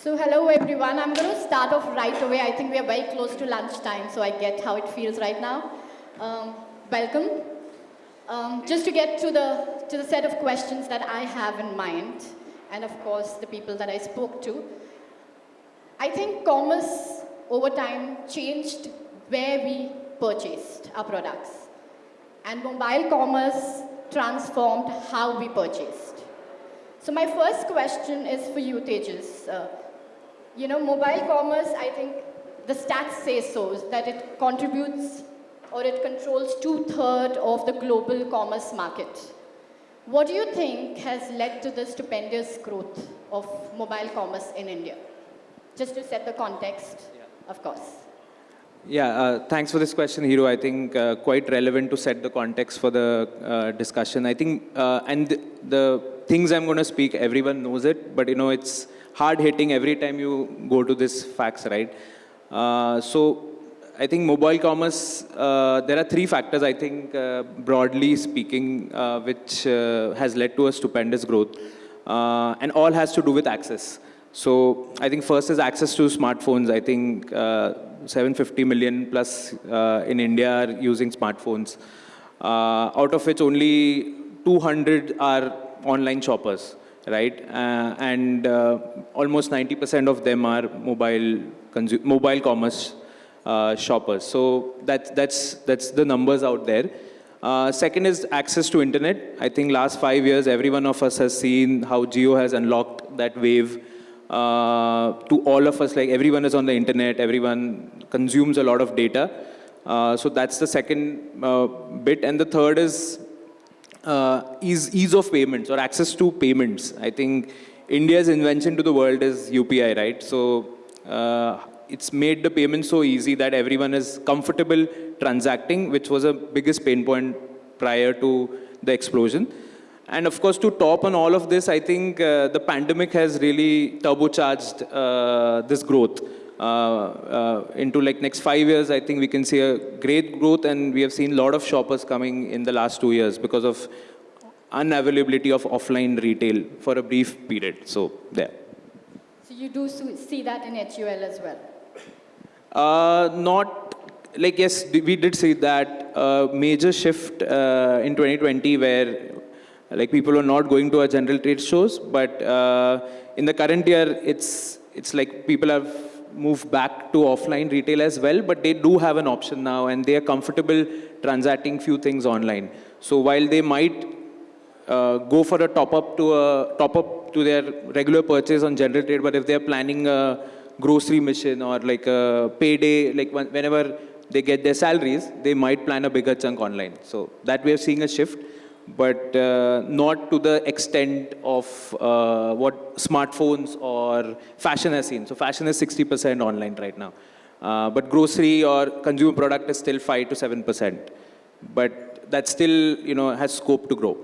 So hello everyone. I'm going to start off right away. I think we are very close to lunchtime, so I get how it feels right now. Um, welcome. Um, just to get to the to the set of questions that I have in mind, and of course the people that I spoke to. I think commerce over time changed where we purchased our products, and mobile commerce transformed how we purchased. So my first question is for you, Tejas. Uh, you know, mobile commerce, I think the stats say so, that it contributes or it controls two-thirds of the global commerce market. What do you think has led to the stupendous growth of mobile commerce in India? Just to set the context, yeah. of course. Yeah, uh, thanks for this question, Hero. I think uh, quite relevant to set the context for the uh, discussion. I think, uh, and the, the things I'm going to speak, everyone knows it, but you know, it's hard hitting every time you go to this facts, right? Uh, so I think mobile commerce, uh, there are three factors, I think, broadly speaking, which has led to a stupendous growth. and all has to do with access. So I think first is access to smartphones. I think 750 million plus uh, in India are using smartphones, uh, out of which only 200 are online shoppers, right? Uh, and almost 90% of them are mobile, mobile commerce shoppers. So that's, that's, that's the numbers out there. Uh, second is access to internet. I think last five years, every one of us has seen how Jio has unlocked that wave uh, to all of us, like everyone is on the internet, everyone consumes a lot of data. Uh, so that's the second uh, bit. And the third is uh, ease, ease of payments or access to payments. I think India's invention to the world is UPI, right? So uh, it's made the payment so easy that everyone is comfortable transacting, which was a biggest pain point prior to the explosion. And of course, to top on all of this, I think uh, the pandemic has really turbocharged uh, this growth. Uh, uh, into like next five years, I think we can see a great growth and we have seen a lot of shoppers coming in the last two years because of unavailability of offline retail for a brief period. So there. So you do see that in HUL as well? Uh, not, like yes, we did see that uh, major shift uh, in 2020 where like people are not going to our general trade shows, but uh, in the current year, it's, it's like people have moved back to offline retail as well, but they do have an option now and they are comfortable transacting few things online. So while they might uh, go for a top up to a top up to their regular purchase on general trade, but if they're planning a grocery mission or like a payday, like whenever they get their salaries, they might plan a bigger chunk online. So that we are seeing a shift but uh, not to the extent of uh, what smartphones or fashion has seen. So fashion is 60% online right now. Uh, but grocery or consumer product is still 5 to 7%. But that still, you know, has scope to grow.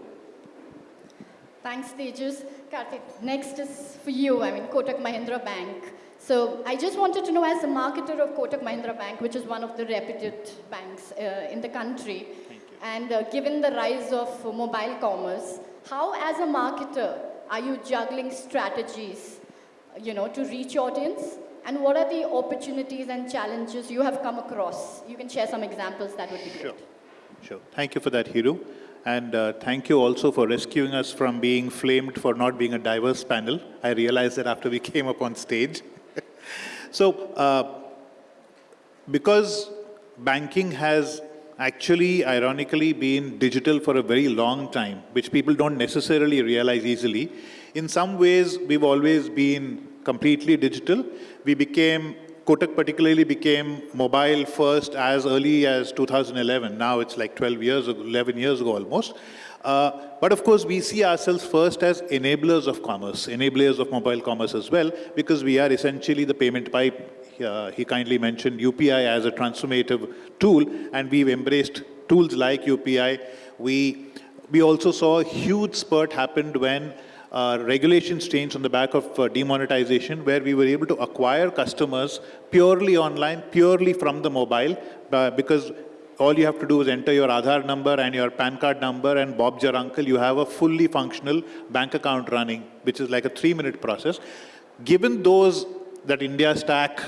Thanks, Tejas. Karthik, next is for you. I mean, Kotak Mahindra Bank. So I just wanted to know, as a marketer of Kotak Mahindra Bank, which is one of the reputed banks uh, in the country, and uh, given the rise of mobile commerce, how as a marketer are you juggling strategies, you know, to reach audience? And what are the opportunities and challenges you have come across? You can share some examples, that would be great. Sure, sure. Thank you for that, Hiru. And uh, thank you also for rescuing us from being flamed for not being a diverse panel. I realized that after we came up on stage. so, uh, because banking has actually, ironically, been digital for a very long time, which people don't necessarily realize easily. In some ways, we've always been completely digital. We became, Kotak particularly became mobile first as early as 2011. Now it's like 12 years ago, 11 years ago almost. Uh, but of course, we see ourselves first as enablers of commerce, enablers of mobile commerce as well, because we are essentially the payment pipe uh, he kindly mentioned UPI as a transformative tool, and we've embraced tools like UPI. We, we also saw a huge spurt happened when uh, regulations changed on the back of uh, demonetization, where we were able to acquire customers purely online, purely from the mobile, uh, because all you have to do is enter your Aadhaar number and your PAN card number and Bob's your uncle. You have a fully functional bank account running, which is like a three-minute process. given those, that India stack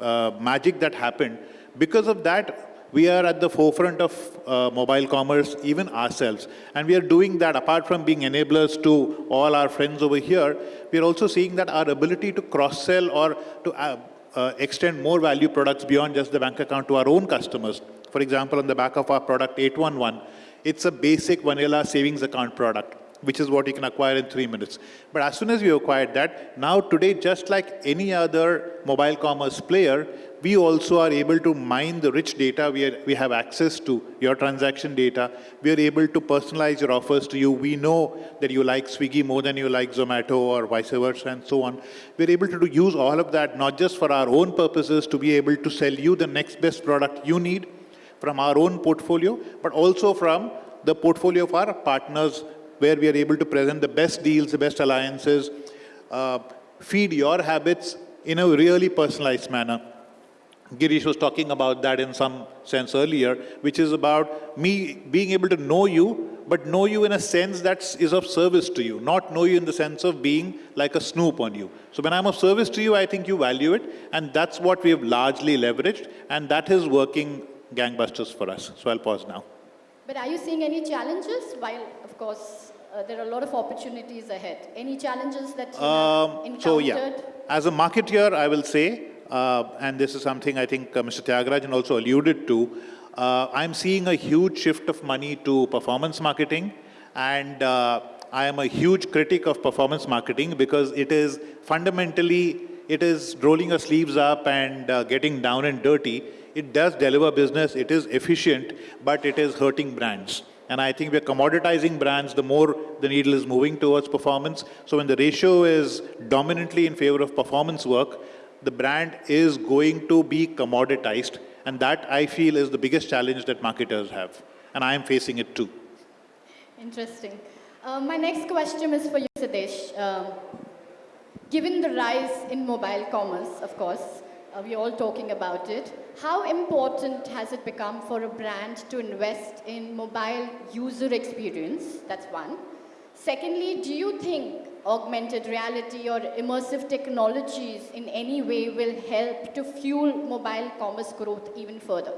uh, magic that happened, because of that, we are at the forefront of uh, mobile commerce, even ourselves. And we are doing that apart from being enablers to all our friends over here, we are also seeing that our ability to cross-sell or to uh, uh, extend more value products beyond just the bank account to our own customers. For example, on the back of our product 811, it's a basic vanilla savings account product which is what you can acquire in three minutes. But as soon as we acquired that, now today, just like any other mobile commerce player, we also are able to mine the rich data we, are, we have access to, your transaction data. We are able to personalize your offers to you. We know that you like Swiggy more than you like Zomato or vice versa and so on. We're able to do, use all of that, not just for our own purposes, to be able to sell you the next best product you need from our own portfolio, but also from the portfolio of our partners where we are able to present the best deals, the best alliances, uh, feed your habits in a really personalized manner. Girish was talking about that in some sense earlier, which is about me being able to know you, but know you in a sense that is of service to you, not know you in the sense of being like a snoop on you. So when I'm of service to you, I think you value it, and that's what we have largely leveraged, and that is working gangbusters for us. So I'll pause now. But are you seeing any challenges? While, of course, uh, there are a lot of opportunities ahead. Any challenges that you have encountered? Um, so yeah, as a marketeer, I will say, uh, and this is something I think uh, Mr. Tyagarajan also alluded to, uh, I'm seeing a huge shift of money to performance marketing, and uh, I am a huge critic of performance marketing because it is fundamentally, it is rolling our sleeves up and uh, getting down and dirty. It does deliver business, it is efficient, but it is hurting brands. And I think we're commoditizing brands the more the needle is moving towards performance. So when the ratio is dominantly in favor of performance work, the brand is going to be commoditized. And that, I feel, is the biggest challenge that marketers have. And I am facing it too. Interesting. Uh, my next question is for you, Sadesh. Um, given the rise in mobile commerce, of course, uh, we're all talking about it. How important has it become for a brand to invest in mobile user experience? That's one. Secondly, do you think augmented reality or immersive technologies in any way will help to fuel mobile commerce growth even further?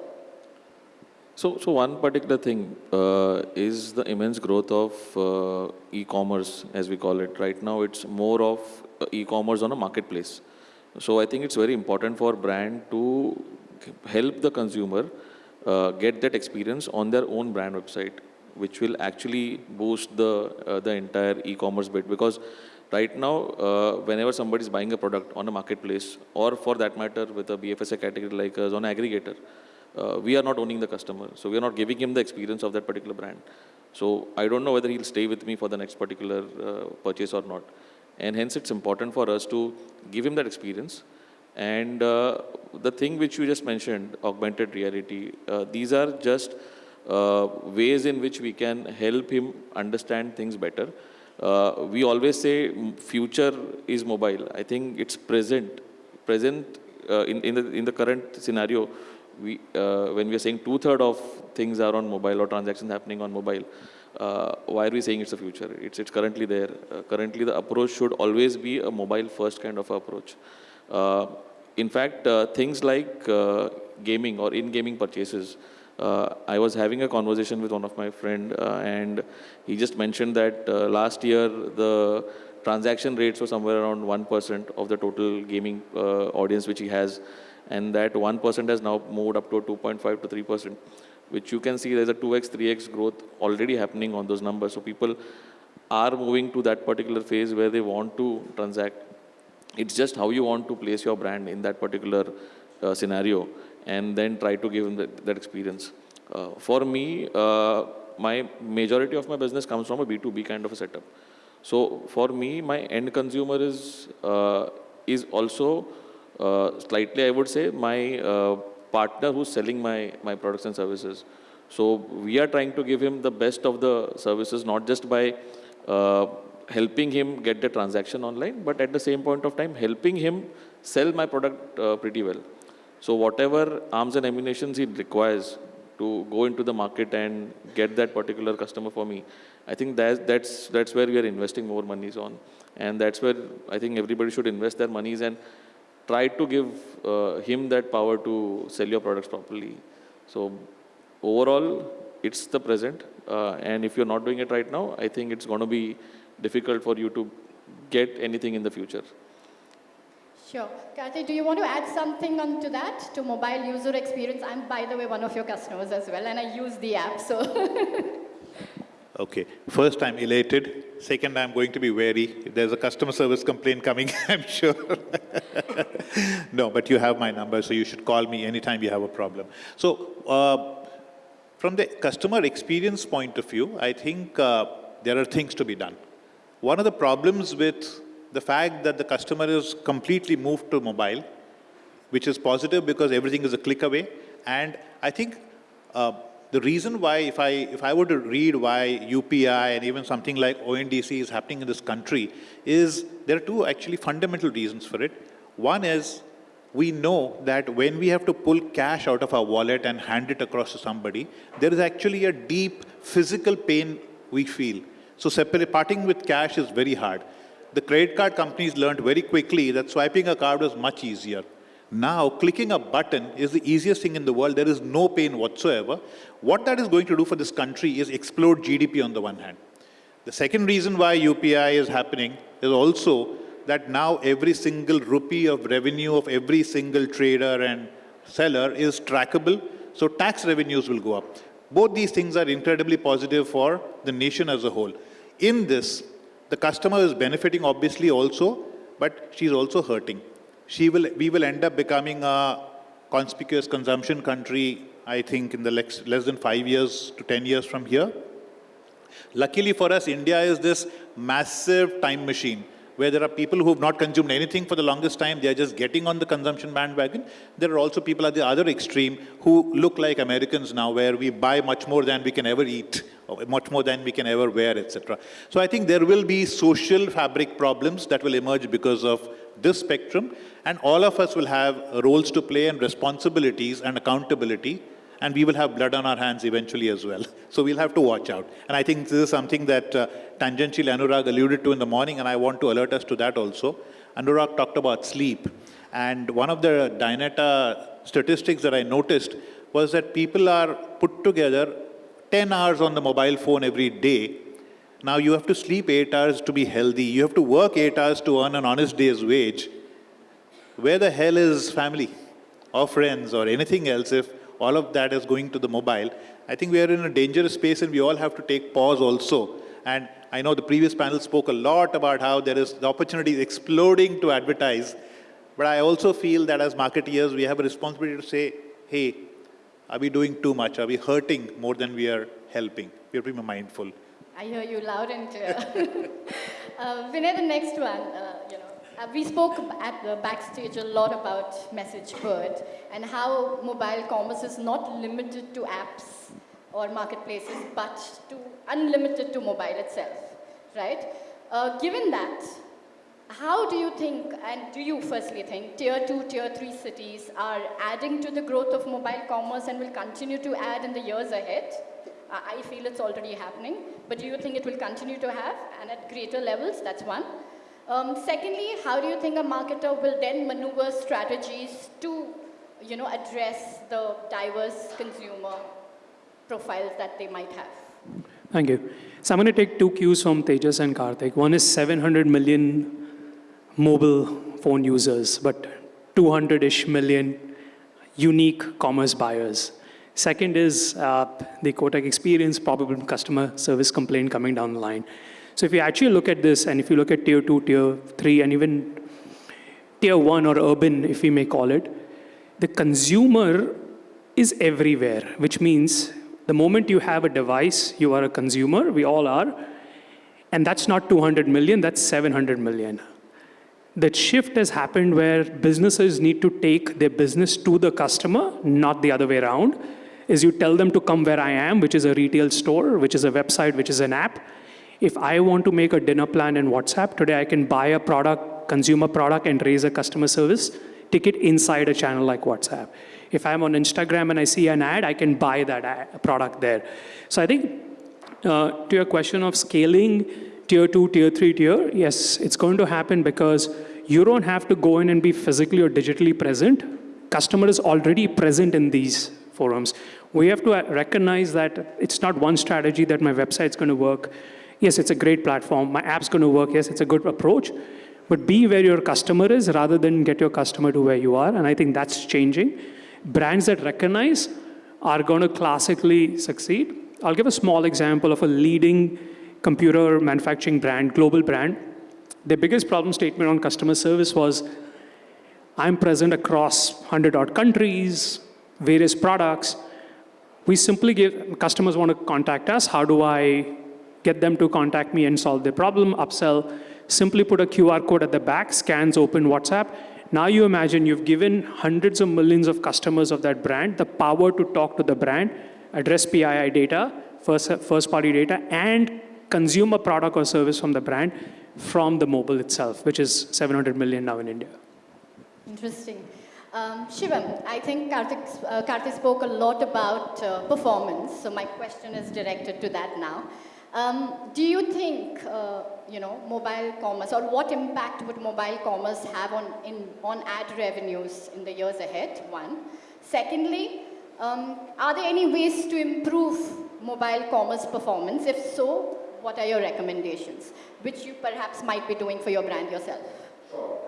So, so one particular thing uh, is the immense growth of uh, e-commerce, as we call it. Right now, it's more of uh, e-commerce on a marketplace. So I think it's very important for brand to help the consumer uh, get that experience on their own brand website, which will actually boost the uh, the entire e-commerce bit. Because right now, uh, whenever somebody is buying a product on a marketplace, or for that matter, with a BFSI category like us on aggregator, uh, we are not owning the customer. So we are not giving him the experience of that particular brand. So I don't know whether he'll stay with me for the next particular uh, purchase or not. And hence it's important for us to give him that experience. And uh, the thing which you just mentioned, augmented reality, uh, these are just uh, ways in which we can help him understand things better. Uh, we always say future is mobile. I think it's present. Present uh, in, in, the, in the current scenario, we, uh, when we are saying two-thirds of things are on mobile or transactions happening on mobile, uh, why are we saying it's the future? It's, it's currently there. Uh, currently, the approach should always be a mobile-first kind of approach. Uh, in fact, uh, things like uh, gaming or in-gaming purchases, uh, I was having a conversation with one of my friend, and he just mentioned that last year the transaction rates were somewhere around 1% of the total gaming audience which he has, and that 1% has now moved up to 2.5 to 3% which you can see there's a 2x, 3x growth already happening on those numbers. So people are moving to that particular phase where they want to transact. It's just how you want to place your brand in that particular uh, scenario and then try to give them that, that experience. Uh, for me, uh, my majority of my business comes from a B2B kind of a setup. So for me, my end consumer is, uh, is also uh, slightly, I would say, my uh, partner who's selling my, my products and services. So we are trying to give him the best of the services, not just by uh, helping him get the transaction online, but at the same point of time, helping him sell my product uh, pretty well. So whatever arms and ammunitions he requires to go into the market and get that particular customer for me. I think that's, that's, that's where we are investing more monies on. And that's where I think everybody should invest their monies and try to give uh, him that power to sell your products properly. So overall, it's the present. Uh, and if you're not doing it right now, I think it's going to be difficult for you to get anything in the future. Sure. Kathy, do you want to add something onto that, to mobile user experience? I'm, by the way, one of your customers as well, and I use the app, so. Okay, first I'm elated, second I'm going to be wary. There's a customer service complaint coming, I'm sure. no, but you have my number, so you should call me anytime you have a problem. So, uh, from the customer experience point of view, I think uh, there are things to be done. One of the problems with the fact that the customer is completely moved to mobile, which is positive because everything is a click away, and I think uh, the reason why, if I, if I were to read why UPI and even something like ONDC is happening in this country, is there are two actually fundamental reasons for it. One is we know that when we have to pull cash out of our wallet and hand it across to somebody, there is actually a deep physical pain we feel. So separate, parting with cash is very hard. The credit card companies learned very quickly that swiping a card was much easier. Now, clicking a button is the easiest thing in the world. There is no pain whatsoever. What that is going to do for this country is explode GDP on the one hand. The second reason why UPI is happening is also that now every single rupee of revenue of every single trader and seller is trackable, so tax revenues will go up. Both these things are incredibly positive for the nation as a whole. In this, the customer is benefiting obviously also, but she's also hurting she will, we will end up becoming a conspicuous consumption country, I think, in the less, less than five years to 10 years from here. Luckily for us, India is this massive time machine where there are people who have not consumed anything for the longest time, they're just getting on the consumption bandwagon. There are also people at the other extreme who look like Americans now, where we buy much more than we can ever eat, much more than we can ever wear, etc. So I think there will be social fabric problems that will emerge because of this spectrum, and all of us will have roles to play and responsibilities and accountability, and we will have blood on our hands eventually as well. So we'll have to watch out. And I think this is something that uh, tangentially Anurag alluded to in the morning, and I want to alert us to that also. Anurag talked about sleep, and one of the Dynata statistics that I noticed was that people are put together 10 hours on the mobile phone every day now you have to sleep eight hours to be healthy. You have to work eight hours to earn an honest day's wage. Where the hell is family or friends or anything else if all of that is going to the mobile? I think we are in a dangerous space and we all have to take pause also. And I know the previous panel spoke a lot about how there is the opportunity is exploding to advertise. But I also feel that as marketeers, we have a responsibility to say, hey, are we doing too much? Are we hurting more than we are helping? We have to be mindful. I hear you loud and clear. uh, Vinay, the next one, uh, you know, uh, we spoke at the backstage a lot about MessageBird and how mobile commerce is not limited to apps or marketplaces, but to unlimited to mobile itself, right? Uh, given that, how do you think, and do you firstly think, tier two, tier three cities are adding to the growth of mobile commerce and will continue to add in the years ahead? I feel it's already happening, but do you think it will continue to have and at greater levels? That's one. Um, secondly, how do you think a marketer will then maneuver strategies to, you know, address the diverse consumer profiles that they might have? Thank you. So I'm going to take two cues from Tejas and Karthik. One is 700 million mobile phone users, but 200-ish million unique commerce buyers. Second is uh, the Kotak experience, probable customer service complaint coming down the line. So if you actually look at this, and if you look at tier two, tier three, and even tier one or urban, if we may call it, the consumer is everywhere, which means the moment you have a device, you are a consumer, we all are, and that's not 200 million, that's 700 million. That shift has happened where businesses need to take their business to the customer, not the other way around is you tell them to come where I am, which is a retail store, which is a website, which is an app. If I want to make a dinner plan in WhatsApp, today I can buy a product, consumer product, and raise a customer service ticket inside a channel like WhatsApp. If I'm on Instagram and I see an ad, I can buy that ad, product there. So I think uh, to your question of scaling tier two, tier three, tier, yes, it's going to happen because you don't have to go in and be physically or digitally present. Customer is already present in these forums. We have to uh, recognize that it's not one strategy that my website's going to work. Yes, it's a great platform. My app's going to work. Yes, it's a good approach. But be where your customer is rather than get your customer to where you are. And I think that's changing. Brands that recognize are going to classically succeed. I'll give a small example of a leading computer manufacturing brand, global brand. Their biggest problem statement on customer service was I'm present across 100 odd countries, various products. We simply give customers want to contact us. How do I get them to contact me and solve their problem? Upsell. Simply put a QR code at the back, scans open WhatsApp. Now you imagine you've given hundreds of millions of customers of that brand the power to talk to the brand, address PII data, first, first party data, and consume a product or service from the brand from the mobile itself, which is 700 million now in India. Interesting. Um, Shivam, I think Karthik, uh, Karthik spoke a lot about uh, performance, so my question is directed to that now. Um, do you think, uh, you know, mobile commerce, or what impact would mobile commerce have on, in, on ad revenues in the years ahead, one? Secondly, um, are there any ways to improve mobile commerce performance? If so, what are your recommendations, which you perhaps might be doing for your brand yourself? Sure,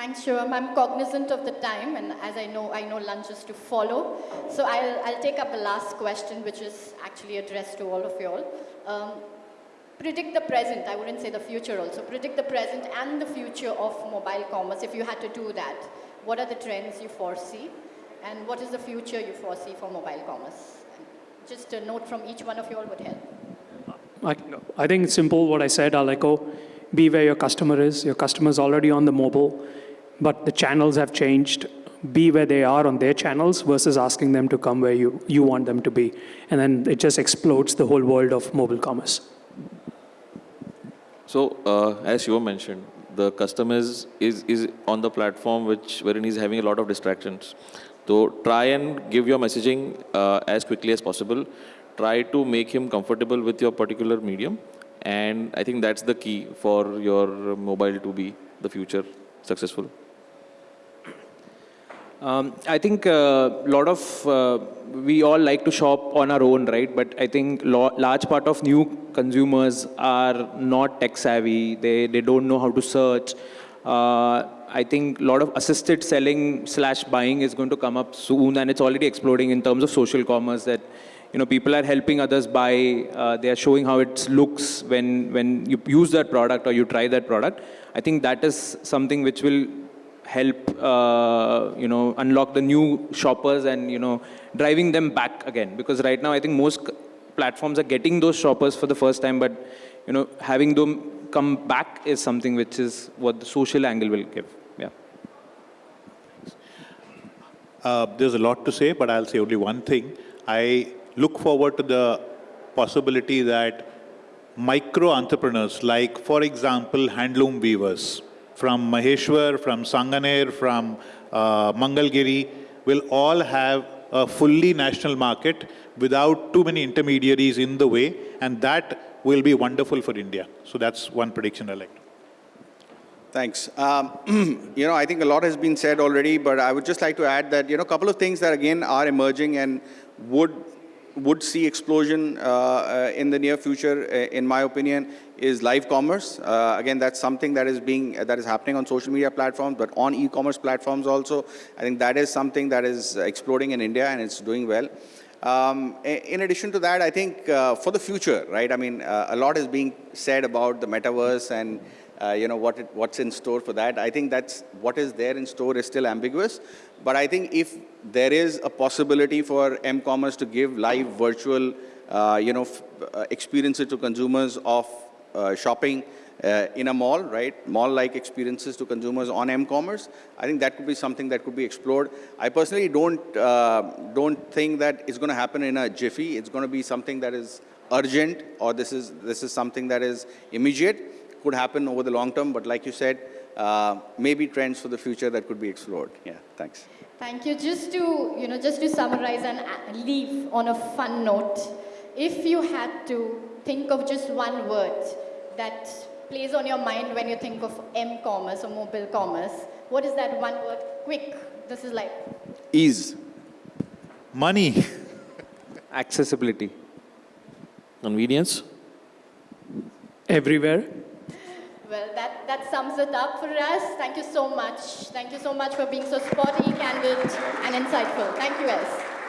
Thanks, Shivam. I'm cognizant of the time, and as I know, I know lunch is to follow. So I'll, I'll take up the last question, which is actually addressed to all of you all. Um, predict the present, I wouldn't say the future also, predict the present and the future of mobile commerce if you had to do that. What are the trends you foresee? And what is the future you foresee for mobile commerce? Just a note from each one of you all would help. I, I think it's simple what I said. I'll echo be where your customer is. Your customer is already on the mobile, but the channels have changed. Be where they are on their channels versus asking them to come where you, you want them to be. And then it just explodes the whole world of mobile commerce. So, uh, as you mentioned, the customer is, is, is on the platform which wherein he's having a lot of distractions. So, try and give your messaging uh, as quickly as possible. Try to make him comfortable with your particular medium. And I think that's the key for your mobile to be the future successful. Um, I think a lot of, uh, we all like to shop on our own, right? But I think large part of new consumers are not tech savvy. They, they don't know how to search. Uh, I think a lot of assisted selling slash buying is going to come up soon and it's already exploding in terms of social commerce that, you know, people are helping others buy. Uh, they are showing how it looks when, when you use that product or you try that product. I think that is something which will help uh, you know unlock the new shoppers and you know driving them back again. Because right now i think most platforms are getting those shoppers for the first time but you know having them come back is something which is what the social angle will give. Yeah. Uh, there's a lot to say, but I'll say only one thing. I look forward to the possibility that micro entrepreneurs, like, for example, handloom weavers from Maheshwar, from Sanganer, from uh, Mangalgiri, will all have a fully national market without too many intermediaries in the way, and that will be wonderful for India. So that's one prediction I like. Thanks. Um, you know, I think a lot has been said already, but I would just like to add that, you know, a couple of things that again are emerging and would would see explosion uh, uh, in the near future, uh, in my opinion, is live commerce. Uh, again, that's something that is being that is happening on social media platforms, but on e-commerce platforms also. I think that is something that is exploding in India and it's doing well. Um, in addition to that, I think uh, for the future, right? I mean, uh, a lot is being said about the metaverse and uh, you know what it, what's in store for that. I think that's what is there in store is still ambiguous. But I think if there is a possibility for m-commerce to give live virtual, uh, you know, uh, experiences to consumers of uh, shopping uh, in a mall, right? Mall-like experiences to consumers on m-commerce. I think that could be something that could be explored. I personally don't uh, don't think that it's going to happen in a jiffy. It's going to be something that is urgent, or this is this is something that is immediate. Could happen over the long term, but like you said, uh, maybe trends for the future that could be explored. Yeah, thanks. Thank you. Just to, you know, just to summarize and uh, leave on a fun note, if you had to think of just one word that plays on your mind when you think of m-commerce or mobile commerce, what is that one word? Quick. This is like, Ease. Money. accessibility Convenience? Everywhere. Well, that, that sums it up for us. Thank you so much. Thank you so much for being so sporty, candid, and insightful. Thank you, guys.